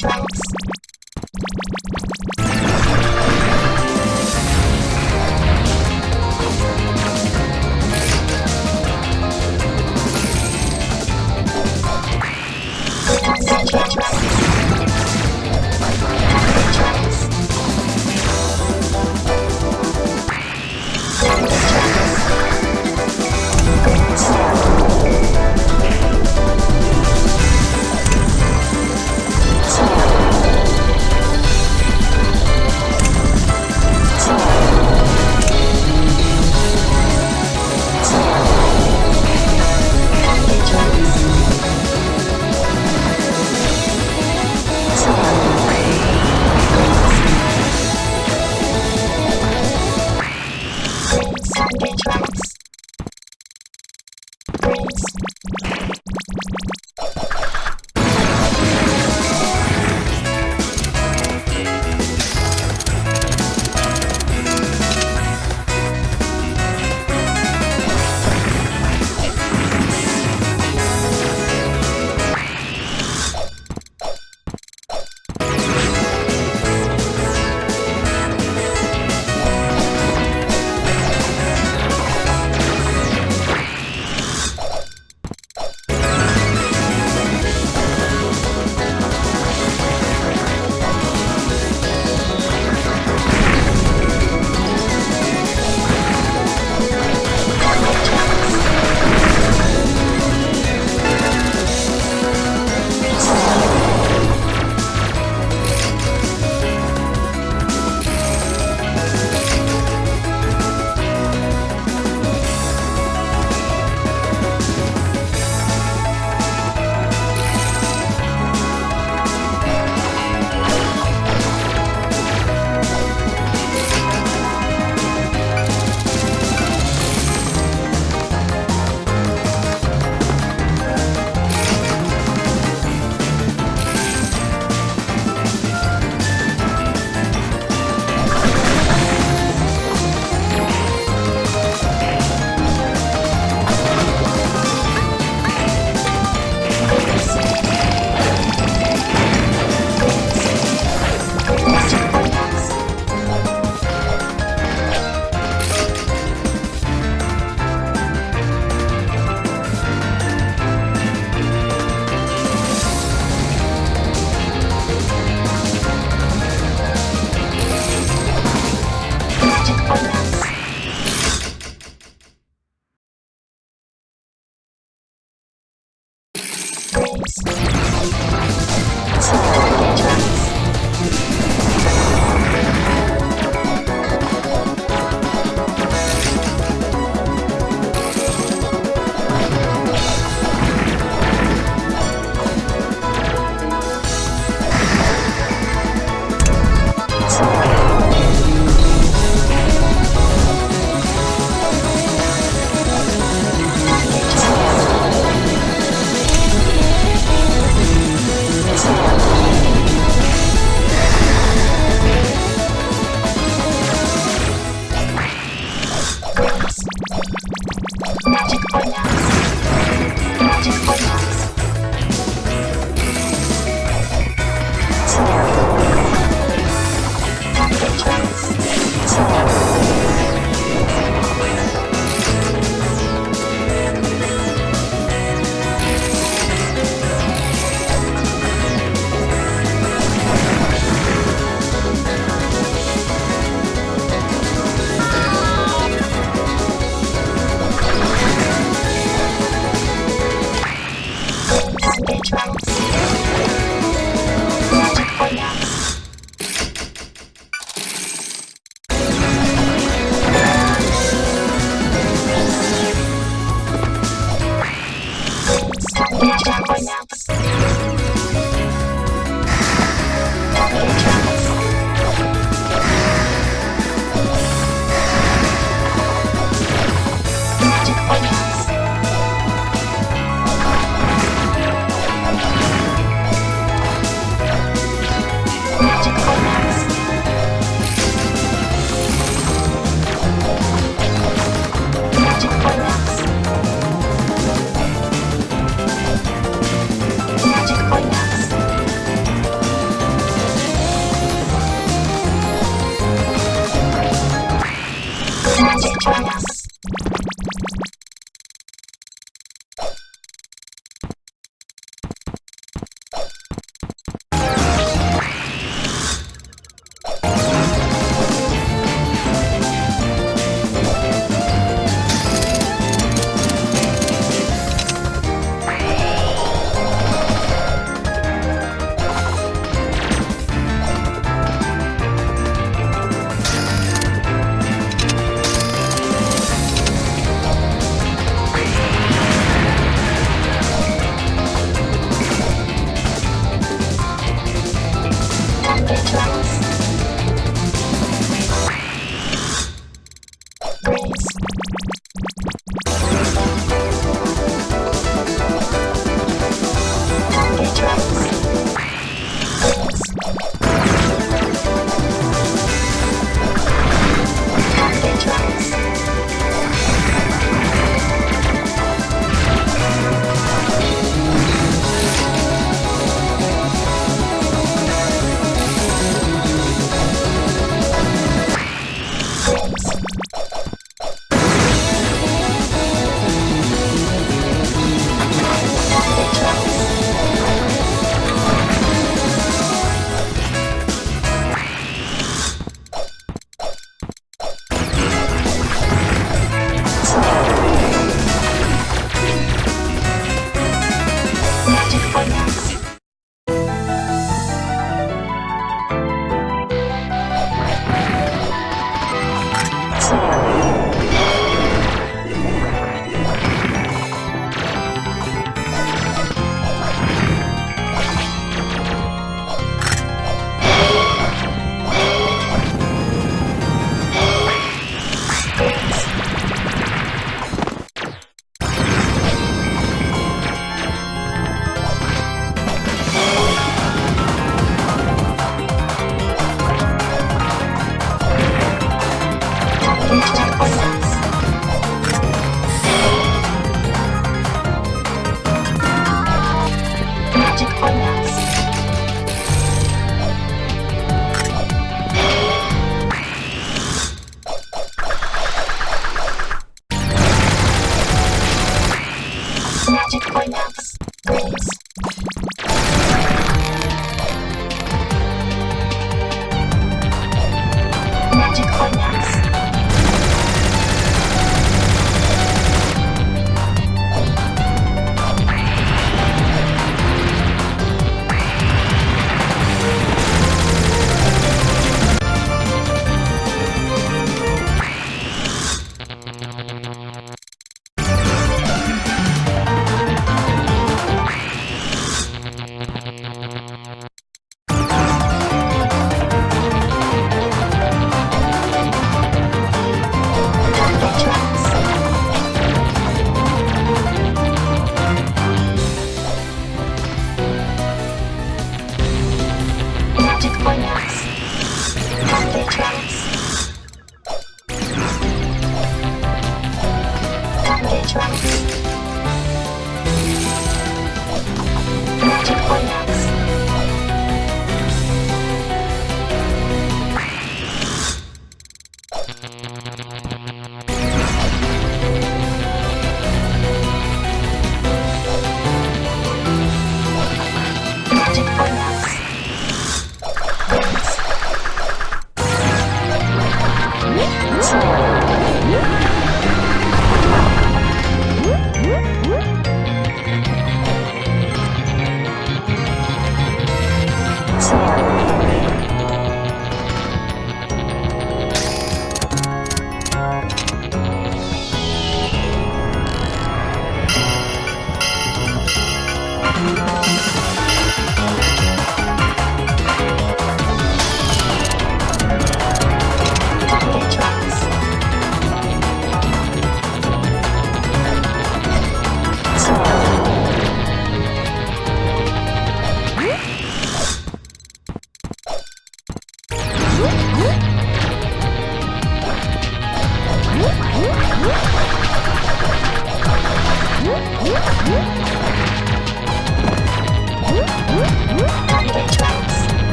Thanks.